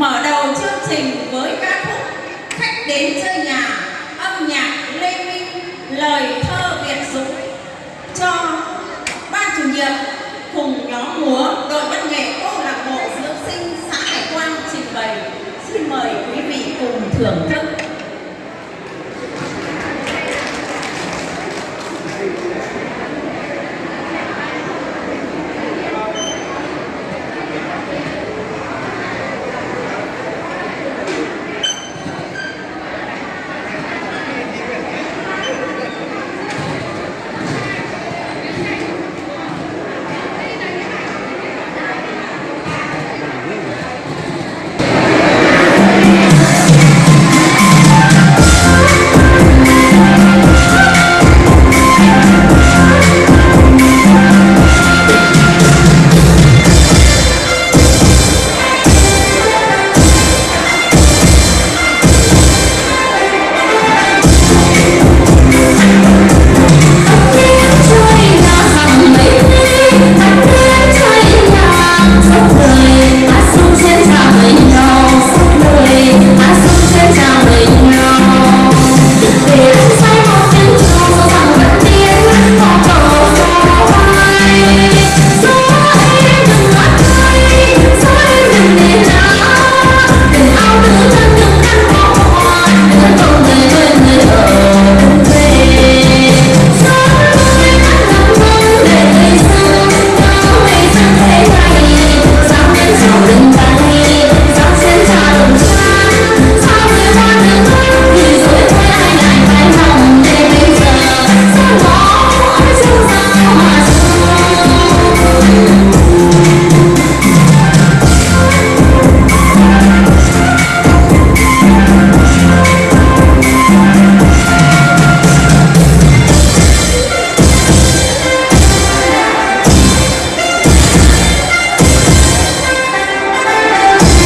mở đầu chương trình với ca khúc khách đến chơi nhà, âm nhạc lê minh, lời thơ việt dũng, cho ban chủ nhiệm cùng nhóm múa đội văn nghệ câu lạc bộ dưỡng sinh xã hải quan trình bày. Xin mời quý vị cùng thưởng thức.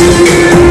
you.